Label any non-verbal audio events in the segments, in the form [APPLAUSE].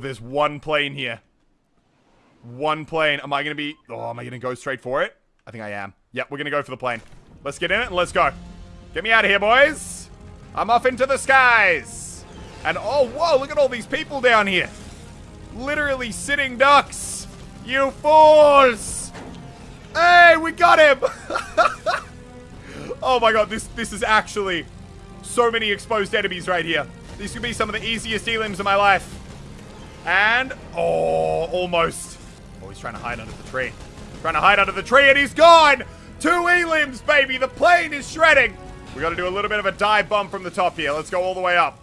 There's one plane here. One plane. Am I going to be... Oh, am I going to go straight for it? I think I am. Yep, we're going to go for the plane. Let's get in it and let's go. Get me out of here, boys. I'm off into the skies. And oh, whoa, look at all these people down here. Literally sitting ducks. You fools. Hey, we got him. [LAUGHS] oh my god, this, this is actually so many exposed enemies right here. These could be some of the easiest elims of my life. And, oh, almost. Oh, he's trying to hide under the tree. Trying to hide under the tree and he's gone. Two elims, baby. The plane is shredding. We got to do a little bit of a dive bomb from the top here. Let's go all the way up.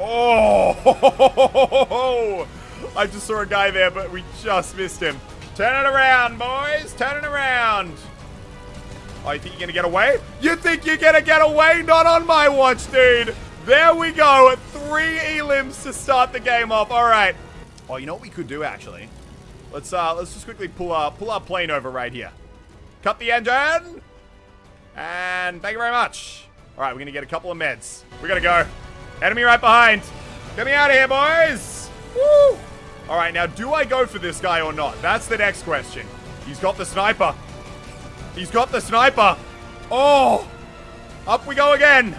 Oh! [LAUGHS] I just saw a guy there, but we just missed him. Turn it around, boys. Turn it around. Oh, you think you're gonna get away? You think you're gonna get away? Not on my watch, dude. There we go. Three elims to start the game off. All right. Oh, you know what we could do, actually? Let's uh, let's just quickly pull our, pull our plane over right here. Cut the engine. And thank you very much. All right, we're gonna get a couple of meds. We gotta go. Enemy right behind. Get me out of here, boys. Woo! All right, now, do I go for this guy or not? That's the next question. He's got the sniper. He's got the sniper. Oh! Up we go again.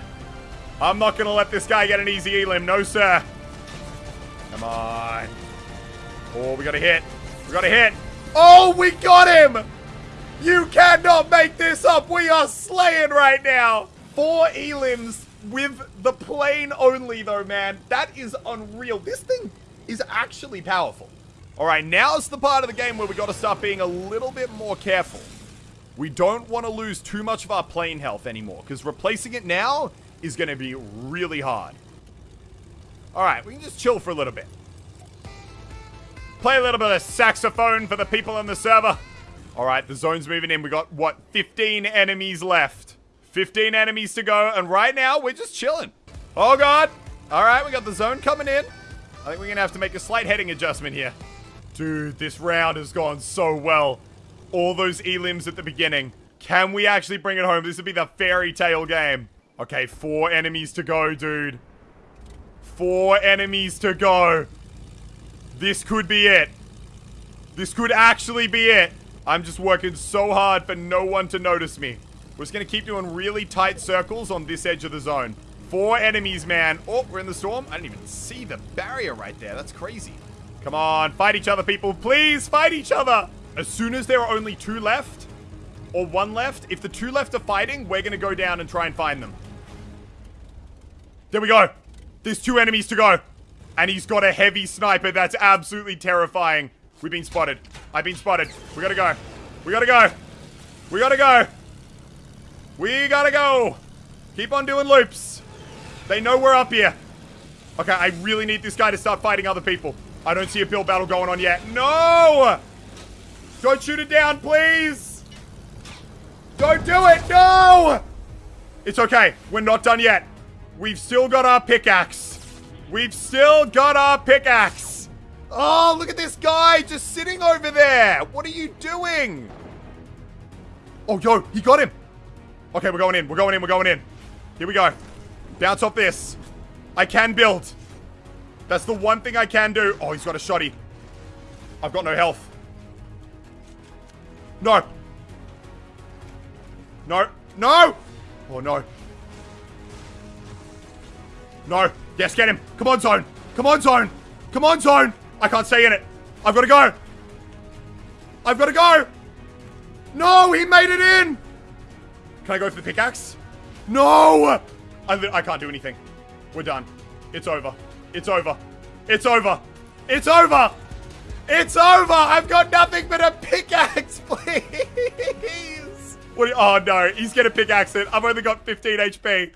I'm not going to let this guy get an easy elim. No, sir. Come on. Oh, we got to hit. We got to hit. Oh, we got him! You cannot make this up. We are slaying right now. Four elims with the plane only, though, man. That is unreal. This thing is actually powerful. All right, now's the part of the game where we got to start being a little bit more careful. We don't want to lose too much of our plane health anymore, because replacing it now is going to be really hard. All right, we can just chill for a little bit. Play a little bit of saxophone for the people in the server. All right, the zone's moving in. We got, what, 15 enemies left. 15 enemies to go, and right now, we're just chilling. Oh, God. All right, we got the zone coming in. I think we're going to have to make a slight heading adjustment here. Dude, this round has gone so well. All those elims at the beginning. Can we actually bring it home? This would be the fairy tale game. Okay, four enemies to go, dude. Four enemies to go. This could be it. This could actually be it. I'm just working so hard for no one to notice me. We're just going to keep doing really tight circles on this edge of the zone. Four enemies, man. Oh, we're in the storm. I didn't even see the barrier right there. That's crazy. Come on, fight each other, people. Please, fight each other. As soon as there are only two left, or one left, if the two left are fighting, we're going to go down and try and find them. There we go. There's two enemies to go. And he's got a heavy sniper. That's absolutely terrifying. We've been spotted. I've been spotted. We gotta go. We gotta go. We gotta go. We gotta go. Keep on doing loops. They know we're up here. Okay, I really need this guy to start fighting other people. I don't see a build battle going on yet. No! Don't shoot it down, please! Don't do it! No! It's okay. We're not done yet. We've still got our pickaxe. We've still got our pickaxe. Oh, look at this guy just sitting over there. What are you doing? Oh, yo, he got him. Okay, we're going in. We're going in. We're going in. Here we go. Bounce off this. I can build. That's the one thing I can do. Oh, he's got a shotty. I've got no health. No. No. No! Oh, no. No. Yes, get him. Come on, zone. Come on, zone. Come on, zone. I can't stay in it. I've got to go. I've got to go. No, he made it in. Can I go for the pickaxe? No. I, I can't do anything. We're done. It's over. It's over. It's over. It's over. It's over. I've got nothing but a pickaxe, [LAUGHS] please. What? oh, no. He's going to pickaxe it. I've only got 15 HP.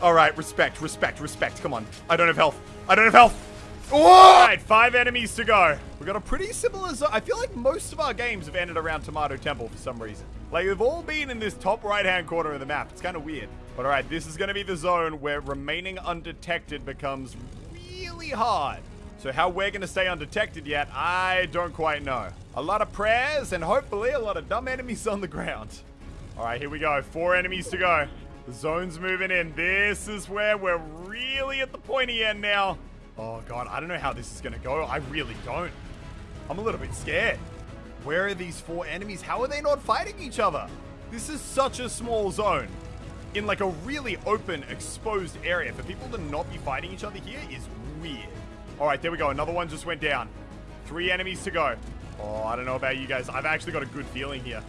All right, respect, respect, respect. Come on. I don't have health. I don't have health. All right, five enemies to go. We got a pretty similar zone. I feel like most of our games have ended around Tomato Temple for some reason. Like, they've all been in this top right-hand corner of the map. It's kind of weird. But all right, this is going to be the zone where remaining undetected becomes really hard. So how we're going to stay undetected yet, I don't quite know. A lot of prayers and hopefully a lot of dumb enemies on the ground. All right, here we go. Four enemies to go. The zone's moving in. This is where we're really at the pointy end now. Oh, God. I don't know how this is going to go. I really don't. I'm a little bit scared. Where are these four enemies? How are they not fighting each other? This is such a small zone. In like a really open, exposed area. For people to not be fighting each other here is weird. All right, there we go. Another one just went down. Three enemies to go. Oh, I don't know about you guys. I've actually got a good feeling here.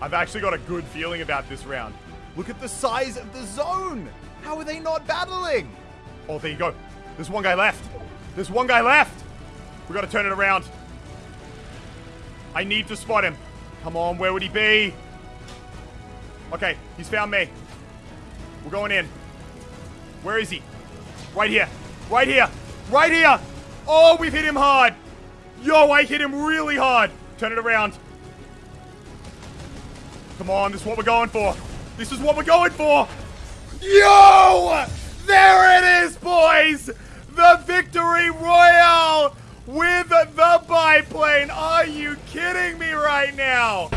I've actually got a good feeling about this round. Look at the size of the zone. How are they not battling? Oh, there you go. There's one guy left. There's one guy left. We got to turn it around. I need to spot him. Come on, where would he be? Okay, he's found me. We're going in. Where is he? Right here. Right here. Right here. Oh, we've hit him hard. Yo, I hit him really hard. Turn it around. Come on, this is what we're going for. This is what we're going for. Yo! There it is, boys! The victory royale with the biplane. Are you kidding me right now?